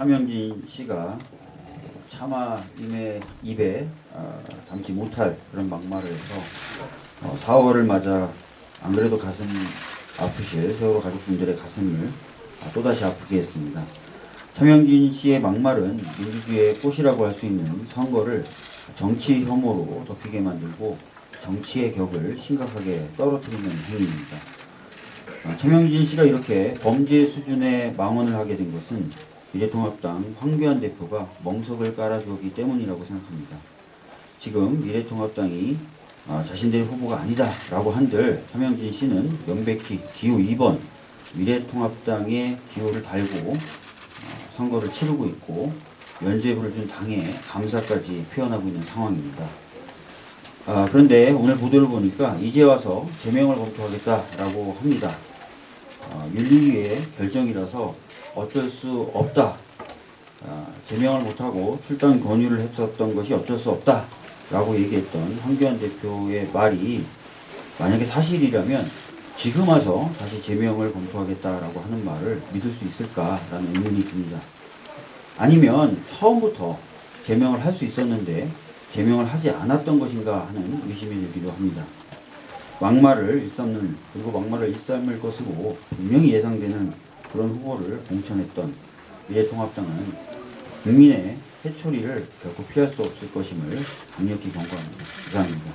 차명진 씨가 차마 임의 입에 어, 담지 못할 그런 막말을 해서 어, 4월을 맞아 안 그래도 가슴 아프실 세월호 가족분들의 가슴을 아, 또다시 아프게 했습니다. 차명진 씨의 막말은 민주주의의 꽃이라고 할 수 있는 선거를 정치 혐오로 덮이게 만들고 정치의 격을 심각하게 떨어뜨리는 행위입니다. 아, 차명진 씨가 이렇게 범죄 수준의 망언을 하게 된 것은 미래통합당 황교안 대표가 멍석을 깔아주었기 때문이라고 생각합니다. 지금 미래통합당이 아, 자신들의 후보가 아니다 라고 한들 차명진 씨는 명백히 기호 2번 미래통합당의 기호를 달고 어, 선거를 치르고 있고 면죄부를 준 당에 감사까지 표현하고 있는 상황입니다. 아, 그런데 오늘 보도를 보니까 이제 와서 제명을 검토하겠다라고 합니다. 어, 윤리위의 결정이라서 어쩔 수 없다. 아, 제명을 못하고 출당 권유를 했었던 것이 어쩔 수 없다 라고 얘기했던 황교안 대표의 말이 만약에 사실이라면 지금 와서 다시 제명을 검토하겠다라고 하는 말을 믿을 수 있을까라는 의문이 듭니다. 아니면 처음부터 제명을 할 수 있었는데 제명을 하지 않았던 것인가 하는 의심이 들기도 합니다. 막말을 일삼는 그리고 막말을 일삼을 것으로 분명히 예상되는 그런 후보를 공천했던 미래통합당은 국민의 해초리를 결코 피할 수 없을 것임을 강력히 경고합니다. 이상입니다.